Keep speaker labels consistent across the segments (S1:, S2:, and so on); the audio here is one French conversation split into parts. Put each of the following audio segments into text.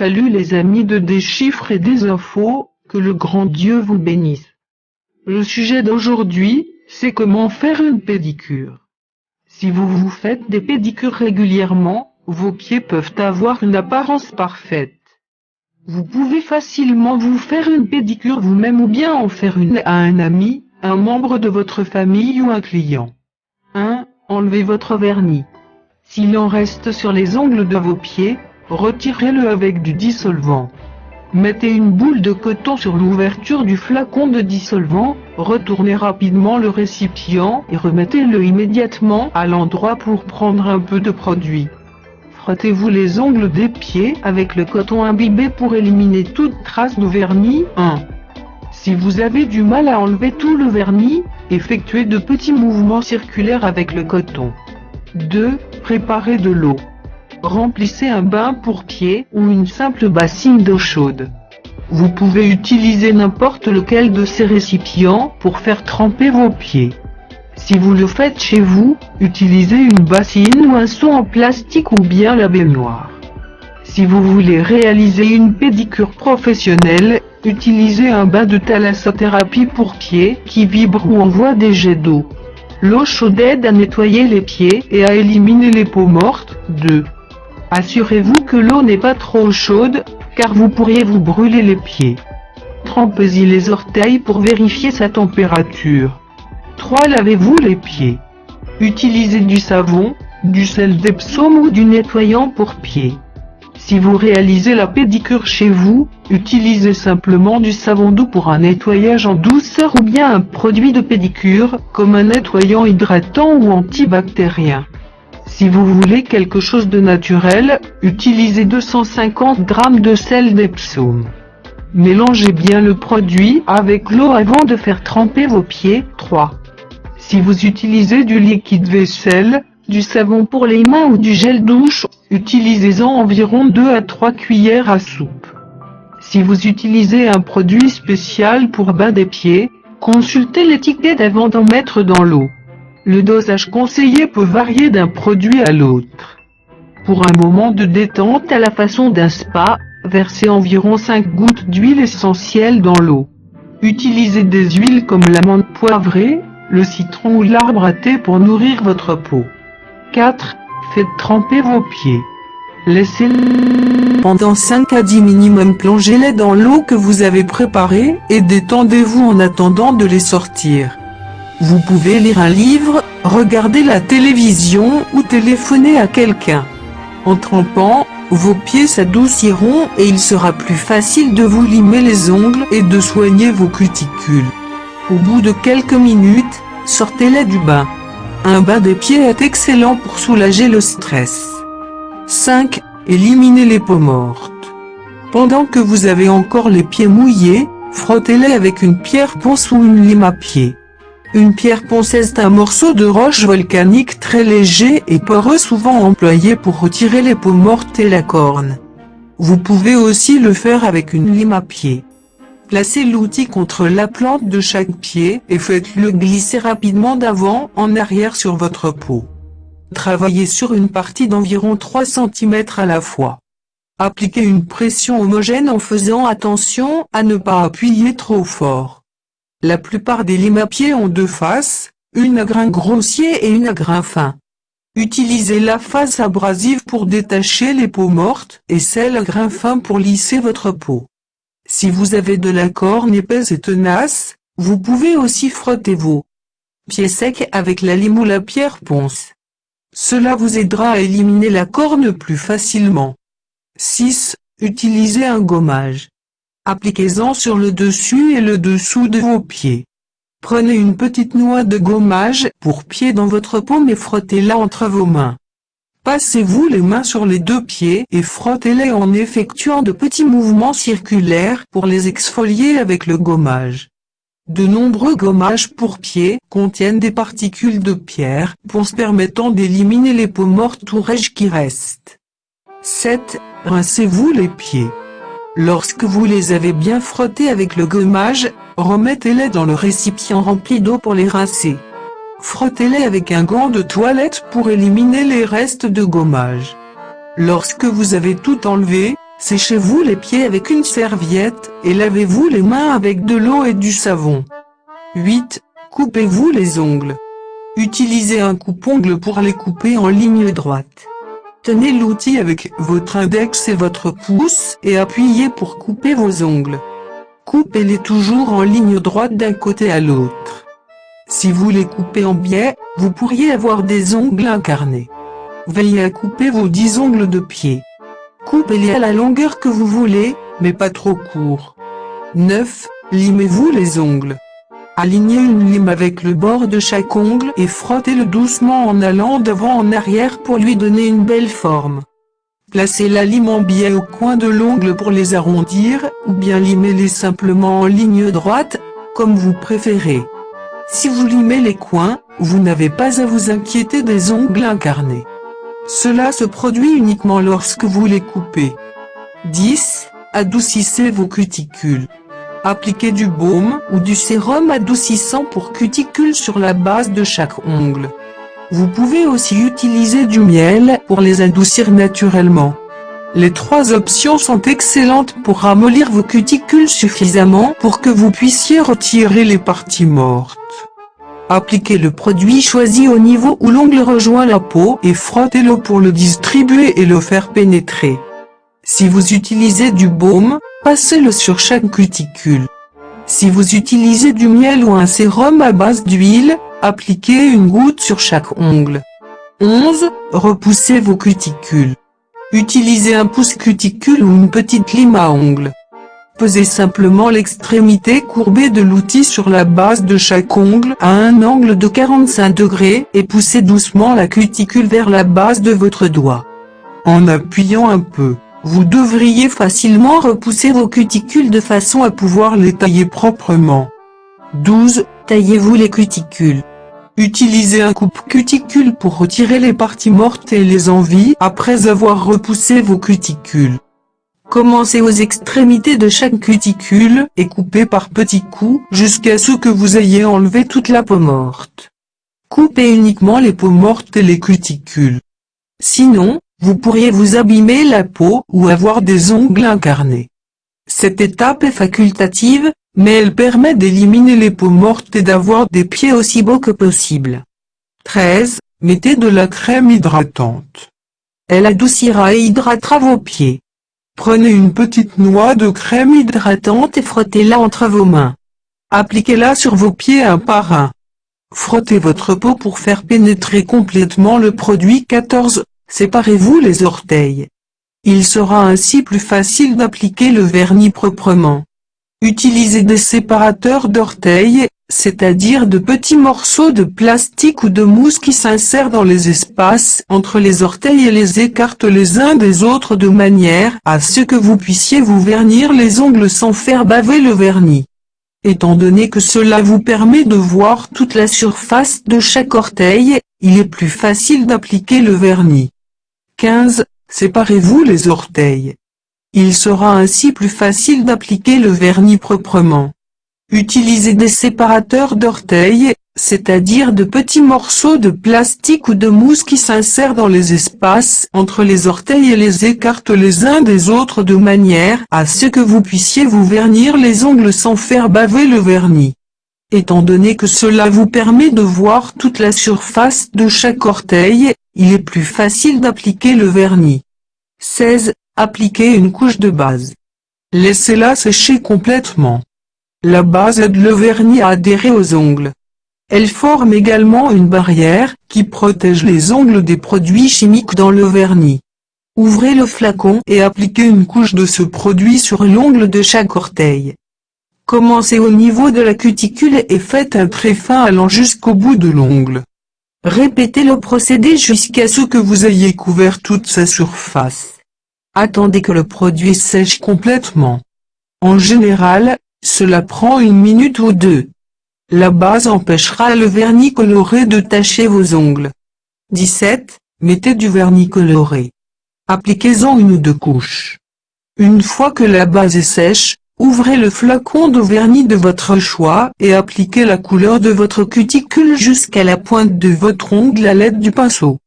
S1: Salut les amis de Des chiffres et des infos, que le grand Dieu vous bénisse. Le sujet d'aujourd'hui, c'est comment faire une pédicure. Si vous vous faites des pédicures régulièrement, vos pieds peuvent avoir une apparence parfaite. Vous pouvez facilement vous faire une pédicure vous-même ou bien en faire une à un ami, un membre de votre famille ou un client. 1. Enlevez votre vernis. S'il en reste sur les ongles de vos pieds, retirez-le avec du dissolvant. Mettez une boule de coton sur l'ouverture du flacon de dissolvant, retournez rapidement le récipient et remettez-le immédiatement à l'endroit pour prendre un peu de produit. Frottez-vous les ongles des pieds avec le coton imbibé pour éliminer toute trace de vernis. 1. Si vous avez du mal à enlever tout le vernis, effectuez de petits mouvements circulaires avec le coton. 2. Préparez de l'eau. Remplissez un bain pour pieds ou une simple bassine d'eau chaude. Vous pouvez utiliser n'importe lequel de ces récipients pour faire tremper vos pieds. Si vous le faites chez vous, utilisez une bassine ou un seau en plastique ou bien la baignoire. Si vous voulez réaliser une pédicure professionnelle, utilisez un bain de thalassothérapie pour pieds qui vibre ou envoie des jets d'eau. L'eau chaude aide à nettoyer les pieds et à éliminer les peaux mortes. 2. Assurez-vous que l'eau n'est pas trop chaude, car vous pourriez vous brûler les pieds. Trempez-y les orteils pour vérifier sa température. 3. Lavez-vous les pieds. Utilisez du savon, du sel d'Epsom ou du nettoyant pour pieds. Si vous réalisez la pédicure chez vous, utilisez simplement du savon doux pour un nettoyage en douceur ou bien un produit de pédicure, comme un nettoyant hydratant ou antibactérien. Si vous voulez quelque chose de naturel, utilisez 250 g de sel d'Epsom. Mélangez bien le produit avec l'eau avant de faire tremper vos pieds. 3. Si vous utilisez du liquide vaisselle, du savon pour les mains ou du gel douche, utilisez-en environ 2 à 3 cuillères à soupe. Si vous utilisez un produit spécial pour bain des pieds, consultez l'étiquette avant d'en mettre dans l'eau. Le dosage conseillé peut varier d'un produit à l'autre. Pour un moment de détente à la façon d'un spa, versez environ 5 gouttes d'huile essentielle dans l'eau. Utilisez des huiles comme l'amande poivrée, le citron ou l'arbre à thé pour nourrir votre peau. 4. Faites tremper vos pieds. Laissez-les pendant 5 à 10 minimum plongez-les dans l'eau que vous avez préparée et détendez-vous en attendant de les sortir. Vous pouvez lire un livre, regarder la télévision ou téléphoner à quelqu'un. En trempant, vos pieds s'adouciront et il sera plus facile de vous limer les ongles et de soigner vos cuticules. Au bout de quelques minutes, sortez-les du bain. Un bain des pieds est excellent pour soulager le stress. 5. Éliminez les peaux mortes. Pendant que vous avez encore les pieds mouillés, frottez-les avec une pierre ponce ou une lime à pied. Une pierre ponce est un morceau de roche volcanique très léger et poreux souvent employé pour retirer les peaux mortes et la corne. Vous pouvez aussi le faire avec une lime à pied. Placez l'outil contre la plante de chaque pied et faites-le glisser rapidement d'avant en arrière sur votre peau. Travaillez sur une partie d'environ 3 cm à la fois. Appliquez une pression homogène en faisant attention à ne pas appuyer trop fort. La plupart des pied ont deux faces, une à grain grossier et une à grain fin. Utilisez la face abrasive pour détacher les peaux mortes et celle à grain fin pour lisser votre peau. Si vous avez de la corne épaisse et tenace, vous pouvez aussi frotter vos pieds secs avec la lime ou la pierre ponce. Cela vous aidera à éliminer la corne plus facilement. 6. Utilisez un gommage. Appliquez-en sur le dessus et le dessous de vos pieds. Prenez une petite noix de gommage pour pied dans votre paume et frottez-la entre vos mains. Passez-vous les mains sur les deux pieds et frottez-les en effectuant de petits mouvements circulaires pour les exfolier avec le gommage. De nombreux gommages pour pieds contiennent des particules de pierre, ponce permettant d'éliminer les peaux mortes ou rêches qui restent. 7. Rincez-vous les pieds. Lorsque vous les avez bien frottés avec le gommage, remettez-les dans le récipient rempli d'eau pour les rincer. Frottez-les avec un gant de toilette pour éliminer les restes de gommage. Lorsque vous avez tout enlevé, Séchez-vous les pieds avec une serviette, et lavez-vous les mains avec de l'eau et du savon. 8. Coupez-vous les ongles. Utilisez un coupe-ongle pour les couper en ligne droite. Tenez l'outil avec votre index et votre pouce et appuyez pour couper vos ongles. Coupez-les toujours en ligne droite d'un côté à l'autre. Si vous les coupez en biais, vous pourriez avoir des ongles incarnés. Veillez à couper vos 10 ongles de pied. Coupez-les à la longueur que vous voulez, mais pas trop court. 9. Limez-vous les ongles. Alignez une lime avec le bord de chaque ongle et frottez-le doucement en allant d'avant en arrière pour lui donner une belle forme. Placez la lime en biais au coin de l'ongle pour les arrondir, ou bien limez-les simplement en ligne droite, comme vous préférez. Si vous limez les coins, vous n'avez pas à vous inquiéter des ongles incarnés. Cela se produit uniquement lorsque vous les coupez. 10. Adoucissez vos cuticules. Appliquez du baume ou du sérum adoucissant pour cuticules sur la base de chaque ongle. Vous pouvez aussi utiliser du miel pour les adoucir naturellement. Les trois options sont excellentes pour ramollir vos cuticules suffisamment pour que vous puissiez retirer les parties mortes. Appliquez le produit choisi au niveau où l'ongle rejoint la peau et frottez-le pour le distribuer et le faire pénétrer. Si vous utilisez du baume, passez-le sur chaque cuticule. Si vous utilisez du miel ou un sérum à base d'huile, Appliquez une goutte sur chaque ongle. 11. Repoussez vos cuticules. Utilisez un pouce cuticule ou une petite lime à ongles. Pesez simplement l'extrémité courbée de l'outil sur la base de chaque ongle à un angle de 45 degrés et poussez doucement la cuticule vers la base de votre doigt. En appuyant un peu, vous devriez facilement repousser vos cuticules de façon à pouvoir les tailler proprement. 12. Taillez-vous les cuticules. Utilisez un coupe-cuticule pour retirer les parties mortes et les envies après avoir repoussé vos cuticules. Commencez aux extrémités de chaque cuticule et coupez par petits coups jusqu'à ce que vous ayez enlevé toute la peau morte. Coupez uniquement les peaux mortes et les cuticules. Sinon, vous pourriez vous abîmer la peau ou avoir des ongles incarnés. Cette étape est facultative, mais elle permet d'éliminer les peaux mortes et d'avoir des pieds aussi beaux que possible. 13. Mettez de la crème hydratante. Elle adoucira et hydratera vos pieds. Prenez une petite noix de crème hydratante et frottez-la entre vos mains. Appliquez-la sur vos pieds un par un. Frottez votre peau pour faire pénétrer complètement le produit 14. Séparez-vous les orteils. Il sera ainsi plus facile d'appliquer le vernis proprement. Utilisez des séparateurs d'orteils, c'est-à-dire de petits morceaux de plastique ou de mousse qui s'insèrent dans les espaces entre les orteils et les écartent les uns des autres de manière à ce que vous puissiez vous vernir les ongles sans faire baver le vernis. Étant donné que cela vous permet de voir toute la surface de chaque orteil, il est plus facile d'appliquer le vernis. 15. Séparez-vous les orteils. Il sera ainsi plus facile d'appliquer le vernis proprement. Utilisez des séparateurs d'orteils, c'est-à-dire de petits morceaux de plastique ou de mousse qui s'insèrent dans les espaces entre les orteils et les écartent les uns des autres de manière à ce que vous puissiez vous vernir les ongles sans faire baver le vernis. Étant donné que cela vous permet de voir toute la surface de chaque orteil, il est plus facile d'appliquer le vernis. 16. Appliquez une couche de base. Laissez-la sécher complètement. La base aide le vernis à adhérer aux ongles. Elle forme également une barrière qui protège les ongles des produits chimiques dans le vernis. Ouvrez le flacon et appliquez une couche de ce produit sur l'ongle de chaque orteil. Commencez au niveau de la cuticule et faites un trait fin allant jusqu'au bout de l'ongle. Répétez le procédé jusqu'à ce que vous ayez couvert toute sa surface. Attendez que le produit sèche complètement. En général, cela prend une minute ou deux. La base empêchera le vernis coloré de tacher vos ongles. 17. Mettez du vernis coloré. Appliquez-en une ou deux couches. Une fois que la base est sèche, ouvrez le flacon de vernis de votre choix et appliquez la couleur de votre cuticule jusqu'à la pointe de votre ongle à l'aide du pinceau.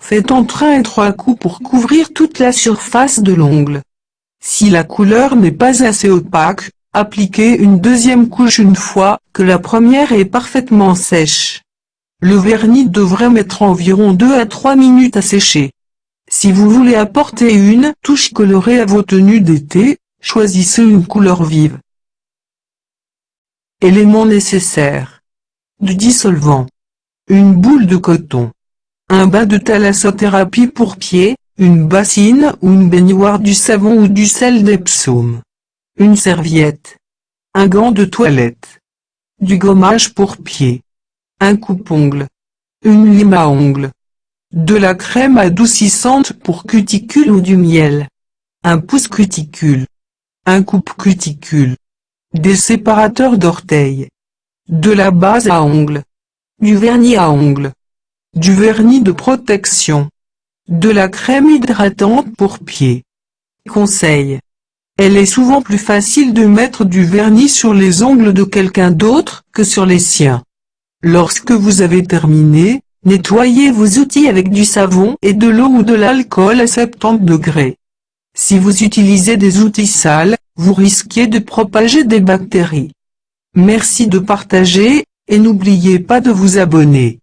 S1: Faites entre un et trois coups pour couvrir toute la surface de l'ongle. Si la couleur n'est pas assez opaque, appliquez une deuxième couche une fois que la première est parfaitement sèche. Le vernis devrait mettre environ 2 à 3 minutes à sécher. Si vous voulez apporter une touche colorée à vos tenues d'été, choisissez une couleur vive. Éléments nécessaires. Du dissolvant. Une boule de coton. Un bas de thalassothérapie pour pieds, une bassine ou une baignoire du savon ou du sel d'Epsom. Une serviette. Un gant de toilette. Du gommage pour pieds. Un coupe-ongle. Une lime à ongles. De la crème adoucissante pour cuticule ou du miel. Un pouce-cuticule. Un coupe-cuticule. Des séparateurs d'orteils. De la base à ongles. Du vernis à ongles. Du vernis de protection. De la crème hydratante pour pieds. Conseil. Elle est souvent plus facile de mettre du vernis sur les ongles de quelqu'un d'autre que sur les siens. Lorsque vous avez terminé, nettoyez vos outils avec du savon et de l'eau ou de l'alcool à 70 degrés. Si vous utilisez des outils sales, vous risquez de propager des bactéries. Merci de partager, et n'oubliez pas de vous abonner.